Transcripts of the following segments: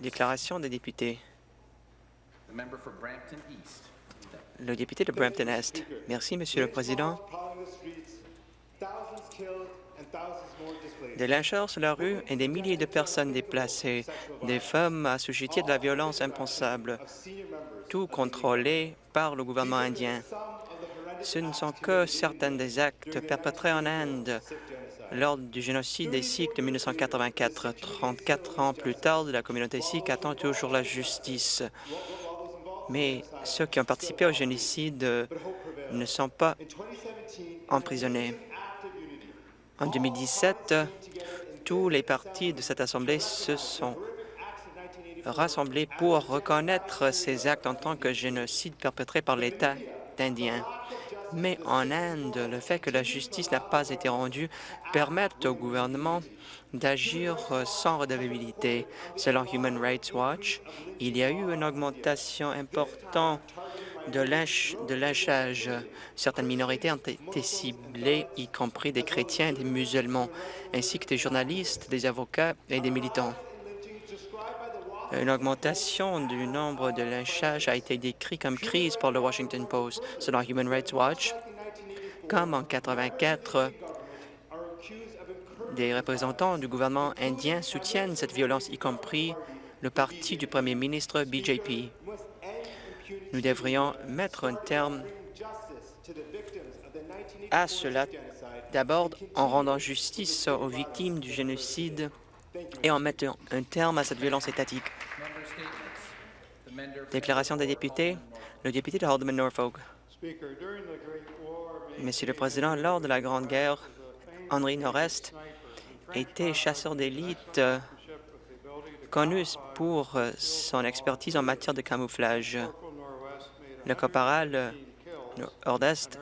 Déclaration des députés. Brampton. Le député de Brampton-Est. Merci, Monsieur le Président. Des lyncheurs sur la rue et des milliers de personnes déplacées, des femmes assujetties de la violence impensable, tout contrôlé par le gouvernement indien. Ce ne sont que certains des actes perpétrés en Inde lors du génocide des Sikhs de 1984. 34 ans plus tard, la communauté sikh attend toujours la justice. Mais ceux qui ont participé au génocide ne sont pas emprisonnés. En 2017, tous les partis de cette Assemblée se sont rassemblés pour reconnaître ces actes en tant que génocide perpétré par l'État indien. Mais en Inde, le fait que la justice n'a pas été rendue permet au gouvernement d'agir sans redevabilité. Selon Human Rights Watch, il y a eu une augmentation importante de, lynch, de lynchage. Certaines minorités ont été ciblées, y compris des chrétiens et des musulmans, ainsi que des journalistes, des avocats et des militants. Une augmentation du nombre de lynchages a été décrite comme crise par le Washington Post. Selon Human Rights Watch, comme en 1984, des représentants du gouvernement indien soutiennent cette violence, y compris le parti du premier ministre BJP. Nous devrions mettre un terme à cela, d'abord en rendant justice aux victimes du génocide et en mettant un terme à cette violence étatique. Déclaration des députés, le député de Haldeman Norfolk. Monsieur le Président, lors de la Grande Guerre, Henry Norest était chasseur d'élite connu pour son expertise en matière de camouflage. Le caporal Nordest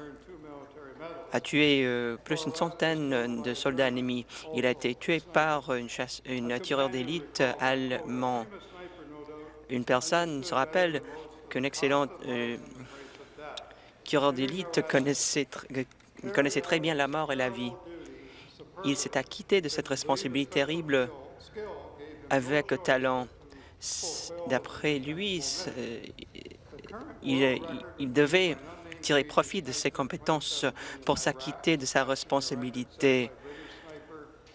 a tué euh, plus d'une centaine de soldats ennemis. Il a été tué par une, une tireur d'élite allemand. Une personne se rappelle qu'un excellent euh, tireur d'élite connaissait, tr connaissait très bien la mort et la vie. Il s'est acquitté de cette responsabilité terrible avec talent. D'après lui, il, il devait tirer profit de ses compétences pour s'acquitter de sa responsabilité.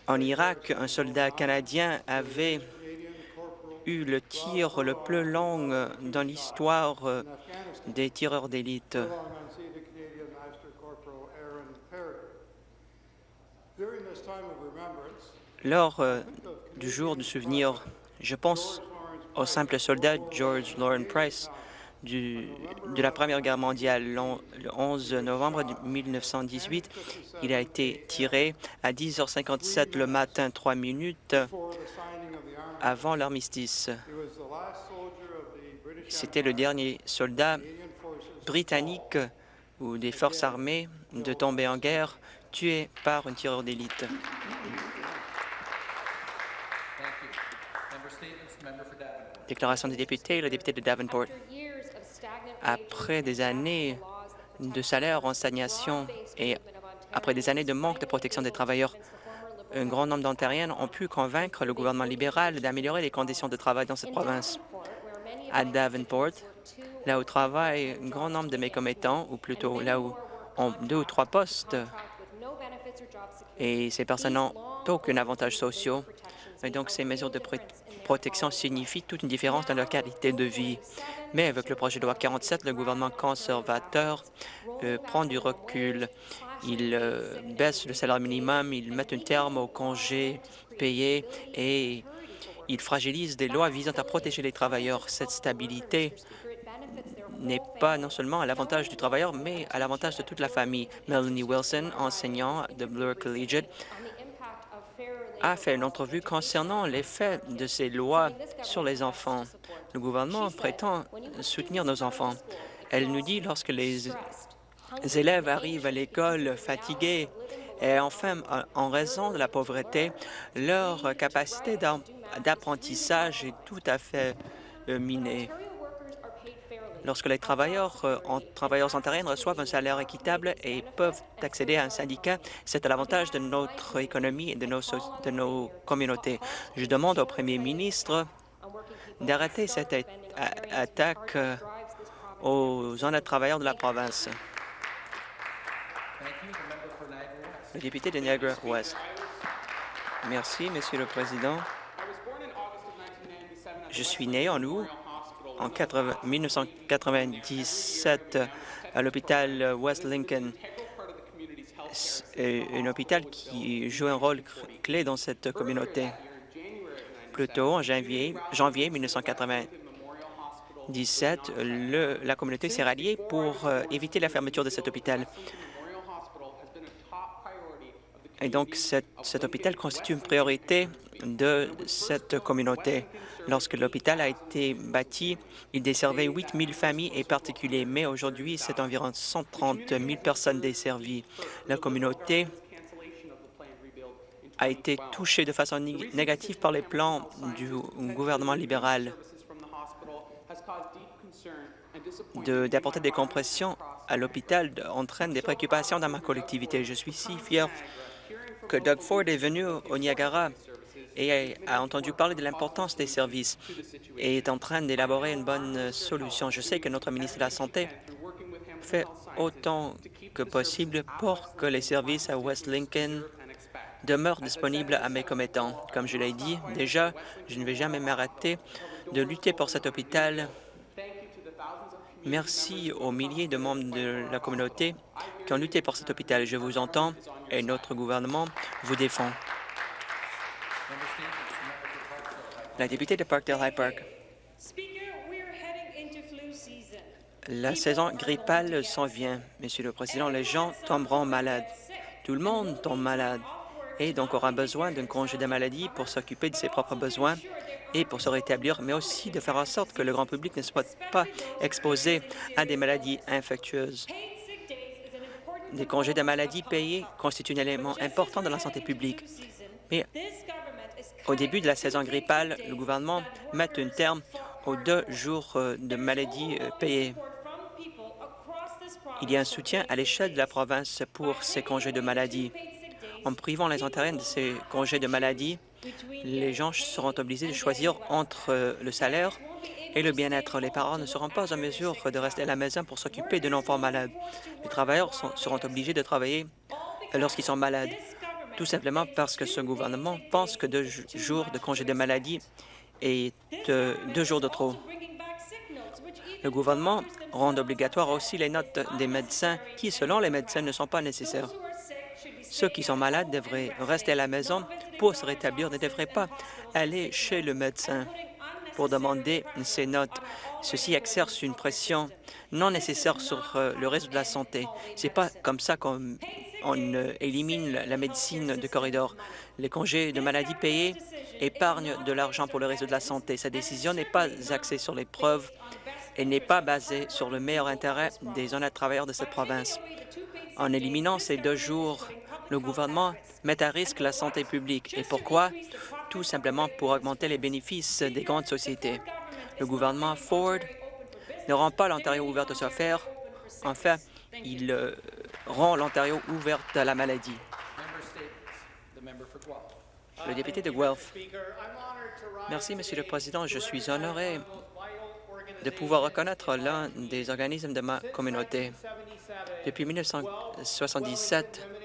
En Irak, un soldat canadien avait eu le tir le plus long dans l'histoire des tireurs d'élite. Lors euh, du jour du souvenir, je pense au simple soldat George Lauren Price, du, de la Première Guerre mondiale. Le 11 novembre 1918, il a été tiré à 10h57 le matin, trois minutes avant l'armistice. C'était le dernier soldat britannique ou des forces armées de tomber en guerre, tué par un tireur d'élite. Déclaration des députés, le député de Davenport. Après des années de salaire en stagnation et après des années de manque de protection des travailleurs, un grand nombre d'Ontariennes ont pu convaincre le gouvernement libéral d'améliorer les conditions de travail dans cette province. À Davenport, là où travaillent un grand nombre de mes commettants, ou plutôt là où ont deux ou trois postes, et ces personnes n'ont aucun avantage social. Et donc, ces mesures de protection signifient toute une différence dans leur qualité de vie. Mais avec le projet de loi 47, le gouvernement conservateur euh, prend du recul. Il euh, baisse le salaire minimum, il met un terme aux congés payés et il fragilise des lois visant à protéger les travailleurs. Cette stabilité n'est pas non seulement à l'avantage du travailleur, mais à l'avantage de toute la famille. Melanie Wilson, enseignant de Bloor Collegiate, a fait une entrevue concernant l'effet de ces lois sur les enfants. Le gouvernement prétend soutenir nos enfants. Elle nous dit lorsque les élèves arrivent à l'école fatigués et enfin, en raison de la pauvreté, leur capacité d'apprentissage est tout à fait euh, minée. Lorsque les travailleurs, euh, en, travailleurs ontariens reçoivent un salaire équitable et peuvent accéder à un syndicat, c'est à l'avantage de notre économie et de nos, de nos communautés. Je demande au premier ministre d'arrêter cette attaque euh, aux honnêtes travailleurs de la province. Thank you. The member for Niagara West. Le député de Niagara West. Merci, Monsieur le Président. Je suis né en août en 80 1997 à l'hôpital West Lincoln. Un hôpital qui joue un rôle clé dans cette communauté. Plus tôt, en janvier, janvier 1997, le- la communauté s'est ralliée pour euh, éviter la fermeture de cet hôpital. Et donc, cet, hôpital constitue une priorité de cette communauté. Lorsque l'hôpital a été bâti, il desservait 8 000 familles et particuliers, mais aujourd'hui, c'est environ 130 000 personnes desservies. La communauté a été touchée de façon nég- négative par les plans du gouvernement libéral d'apporter des compressions à l'hôpital entraîne des préoccupations dans ma collectivité. Je suis si fier que Doug Ford est venu au Niagara et a, entendu parler de l'importance des services et est en train d'élaborer une bonne solution. Je sais que notre ministre de la Santé fait autant que possible pour que les services à West Lincoln demeurent disponibles à mes commettants. Comme je l'ai dit déjà, je ne vais jamais m'arrêter de lutter pour cet hôpital. Merci aux milliers de membres de la communauté qui ont lutté pour cet hôpital. Je vous entends et notre gouvernement vous défend. La députée de Parkdale High Park. La saison grippale s'en vient. Monsieur le Président, les gens tomberont malades. Tout le monde tombe malade et donc aura besoin d'un congé de maladie pour s'occuper de ses propres besoins et pour se rétablir, mais aussi de faire en sorte que le grand public ne soit pas exposé à des maladies infectieuses. Des congés de maladie payés constituent un élément important de la santé publique. Mais au début de la saison grippale, le gouvernement met un terme aux deux jours euh, de maladie euh, payés. Il y a un soutien à l'échelle de la province pour ces congés de maladie. En privant les Ontariens de ces congés de maladie, les gens seront obligés de choisir entre euh, le salaire et le bien-être. Les parents ne seront pas en mesure de rester à la maison pour s'occuper d'un enfant malade. Les travailleurs seront obligés de travailler lorsqu'ils sont malades, tout simplement parce que ce gouvernement pense que deux jours de congé de maladie est euh, deux jours de trop. Le gouvernement rend obligatoire aussi les notes des médecins qui, selon les médecins, ne sont pas nécessaires. Ceux qui sont malades devraient rester à la maison pour se rétablir, ne devraient pas aller chez le médecin pour demander ces notes. Ceci exerce une pression non nécessaire sur euh, le réseau de la santé. C'est pas comme ça qu'on on, euh, élimine la la médecine de corridor. Les congés de maladie payés épargnent de l'argent pour le réseau de la santé. Sa décision n'est pas axée sur les preuves et n'est pas basée sur le meilleur intérêt des honnêtes travailleurs de cette province. En éliminant ces deux jours, le gouvernement met à risque la santé publique. Et pourquoi? Tout simplement pour augmenter les bénéfices des grandes sociétés. Le gouvernement Ford ne rend pas l'Ontario ouverte aux affaires. En fait, il euh, rend l'Ontario ouverte à la maladie. Le député de Guelph. Merci, Monsieur le Président. Je suis honoré de pouvoir reconnaître l'un des organismes de ma communauté. Depuis 1977, Guelph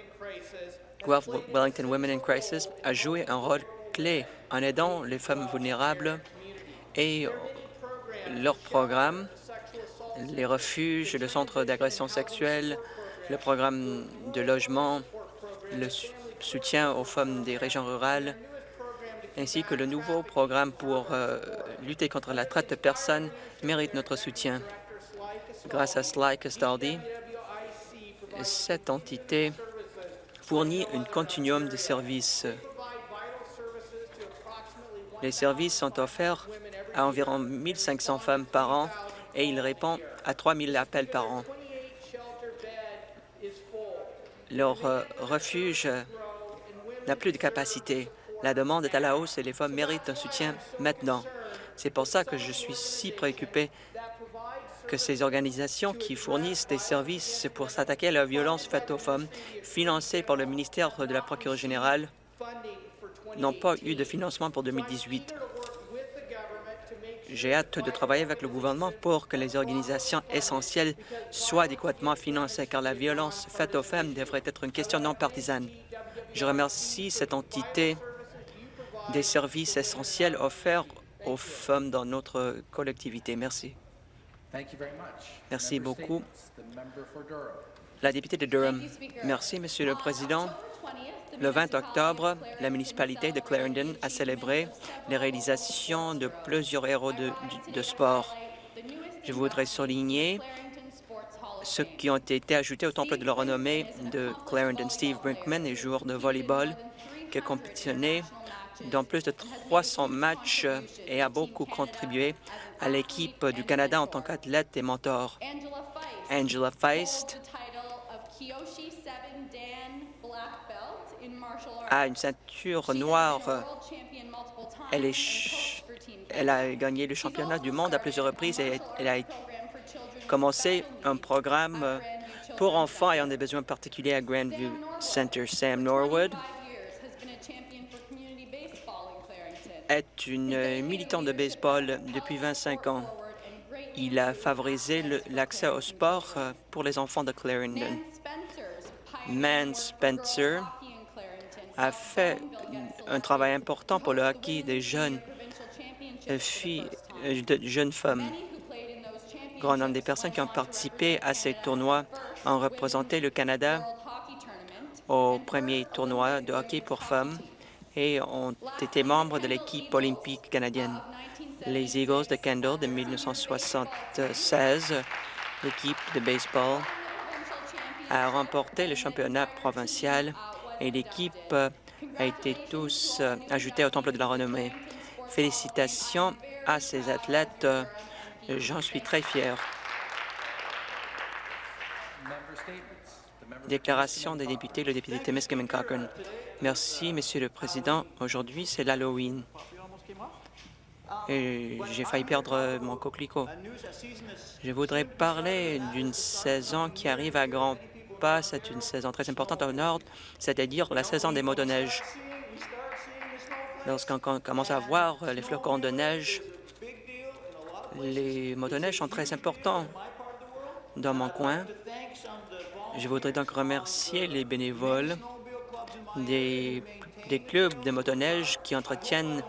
Wellington Women in Crisis a joué un rôle clé en aidant les femmes vulnérables et leurs programmes, les refuges, le centre d'agression sexuelle, le programme de logement, le soutien aux femmes des régions rurales, ainsi que le nouveau programme pour euh, lutter contre la traite de personnes mérite notre soutien. Grâce à Sly Castaldi, cette entité fournit un continuum de services. Les services sont offerts à environ 1500 femmes par an et il répond à 3000 appels par an. Leur euh, refuge n'a plus de capacité. La demande est à la hausse et les femmes méritent un soutien maintenant. C'est pour ça que je suis si préoccupé que ces organisations qui fournissent des services pour s'attaquer à la violence faite aux femmes, financées par le ministère de la Procureure générale, n'ont pas eu de financement pour 2018. J'ai hâte de travailler avec le gouvernement pour que les organisations essentielles soient adéquatement financées, car la violence faite aux femmes devrait être une question non partisane. Je remercie cette entité des services essentiels offerts aux femmes dans notre collectivité. Merci. Merci beaucoup. La députée de Durham. Merci, Monsieur le Président. Le 20 octobre, la municipalité de Clarendon a célébré les réalisations de plusieurs héros de, de sport. Je voudrais souligner ceux qui ont été ajoutés au temple de la renommée de Clarendon. Steve Brinkman est joueur de volleyball qui a compétitionné dans plus de 300 matchs et a beaucoup contribué à l'équipe du Canada en tant qu'athlète et mentor. Angela Feist a une ceinture noire. Elle, a gagné le championnat du monde à plusieurs reprises et elle a commencé un programme pour enfants ayant des besoins particuliers à Grandview Center. Sam Norwood est une militante de baseball depuis 25 ans. Il a favorisé l'accès au sport euh, pour les enfants de Clarendon. Man Spencer a fait un travail important pour le hockey des jeunes euh, filles, euh, de jeunes femmes. Grand nombre des personnes qui ont participé à ces tournois ont représenté le Canada au premier tournoi de hockey pour femmes et ont été membres de l'équipe olympique canadienne. Les Eagles de Kendall de 1976, l'équipe de baseball, a remporté le championnat provincial et l'équipe a été tous euh, ajoutée au Temple de la renommée. Félicitations à ces athlètes. euh, J'en suis très fier. Member statements. The member Déclaration des députés, le député Timiskaming Cochrane. Merci, Monsieur le Président. Aujourd'hui, c'est l'Halloween. J'ai failli perdre mon coquelicot. Je voudrais parler d'une saison qui arrive à grands pas. C'est une saison très importante au nord, c'est-à-dire la saison des motoneiges. Lorsqu'on com- commence à voir les flocons de neige, les motoneiges sont très importants dans mon coin. Je voudrais donc remercier les bénévoles des, clubs de motoneige qui entretiennent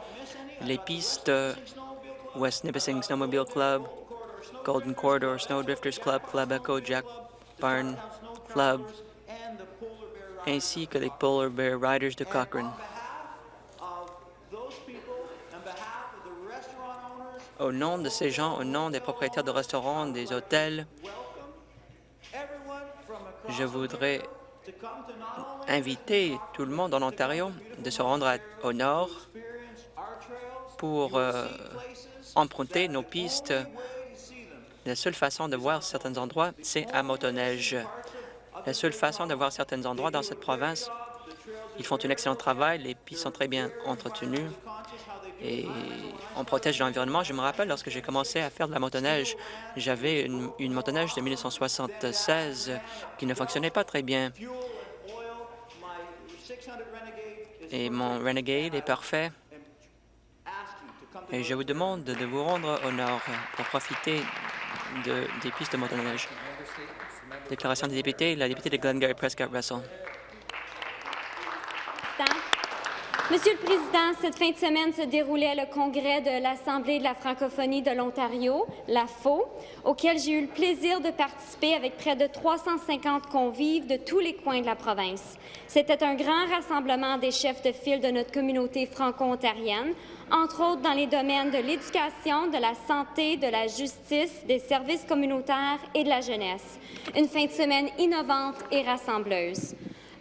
les pistes euh, West Nipissing Snowmobile Club, Golden Corridor Snowdrifters Club, Club Echo, Jack Barn Club, ainsi que les Polar Bear Riders de Cochrane. Au nom de ces gens, au nom des propriétaires de restaurants, des hôtels, je voudrais inviter tout le monde en Ontario de se rendre au nord pour euh, emprunter nos pistes. La seule façon de voir certains endroits, c'est à motoneige. La seule façon de voir certains endroits dans cette province, ils font un excellent travail, les pistes sont très bien entretenues et on protège l'environnement. Je me rappelle, lorsque j'ai commencé à faire de la motoneige, j'avais une, une de 1976 qui ne fonctionnait pas très bien. Et mon Renegade est parfait. Et je vous demande de vous rendre au nord pour profiter de, des pistes de motoneige. Déclaration des députés, la députée de Glengarry Prescott Russell. Président. Monsieur le Président, cette fin de semaine se déroulait le congrès de l'Assemblée de la francophonie de l'Ontario, la FO, auquel j'ai eu le plaisir de participer avec près de 350 convives de tous les coins de la province. C'était un grand rassemblement des chefs de file de notre communauté franco-ontarienne, entre autres dans les domaines de l'éducation, de la santé, de la justice, des services communautaires et de la jeunesse. Une fin de semaine innovante et rassembleuse.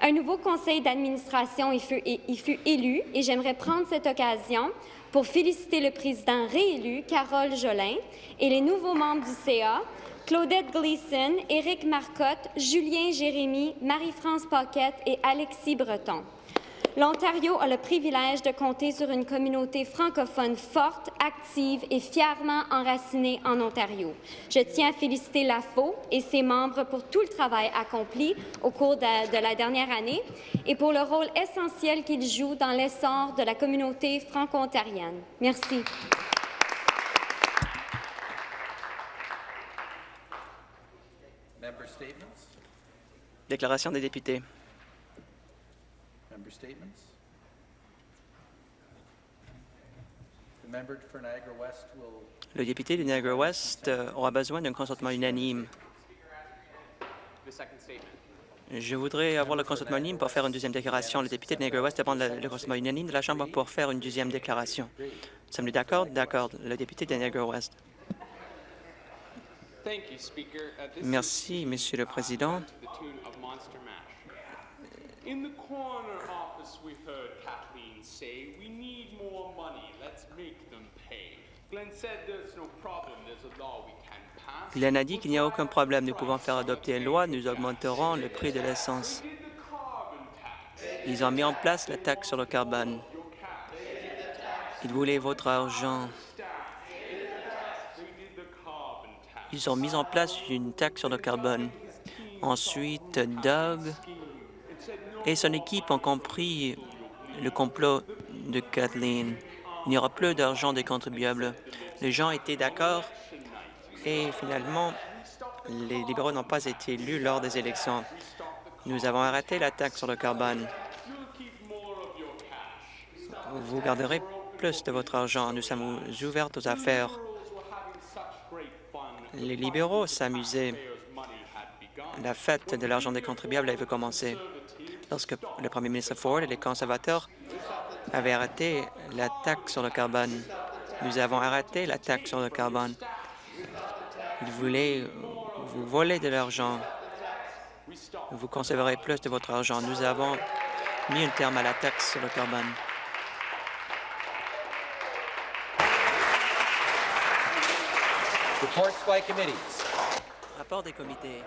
Un nouveau conseil d'administration y fut, élu et j'aimerais prendre cette occasion pour féliciter le président réélu, Carole Jolin, et les nouveaux membres du CA, Claudette Gleason, Éric Marcotte, Julien Jérémy, Marie-France Paquette et Alexis Breton. L'Ontario a le privilège de compter sur une communauté francophone forte, active et fièrement enracinée en Ontario. Je tiens à féliciter l'AFO et ses membres pour tout le travail accompli au cours de, de la dernière année et pour le rôle essentiel qu'ils jouent dans l'essor de la communauté franco-ontarienne. Merci. Déclaration des députés. Statements? Niagara West Le député de Niagara-Ouest euh, aura besoin d'un consentement unanime. Je voudrais avoir le consentement unanime pour faire une deuxième déclaration. Le député de Niagara-Ouest demande le, consentement unanime de la Chambre pour faire une deuxième déclaration. Sommes-nous d'accord? D'accord. Le député de you, Speaker. Uh, Merci, Monsieur le Président. In the coroner office, we heard Kathleen say, "We need more money. Let's make them pay." Glenn said, "There's no problem. There's a law we can pass." Glenn a dit qu'il n'y a aucun problème. Nous pouvons faire adopter une loi. Nous augmenterons le prix de l'essence. Ils ont mis en place la taxe sur le carbone. Ils voulaient votre argent. Ils ont mis en place une taxe sur le carbone. Ensuite, Doug et son équipe ont compris le complot de Kathleen. Il n'y aura plus d'argent des contribuables. Les gens étaient d'accord et finalement, les libéraux n'ont pas été élus lors des élections. Nous avons arrêté la taxe sur le carbone. Vous garderez plus de votre argent. Nous sommes ouverts aux affaires. Les libéraux s'amusaient. La fête de l'argent des contribuables avait commencé lorsque le premier ministre Ford et les conservateurs avaient arrêté la taxe sur le carbone. Nous avons arrêté la taxe sur le carbone. Ils voulaient vous voler de l'argent. Vous conserverez plus de votre argent. Nous avons mis un terme à la taxe sur le carbone. Rapport des comités.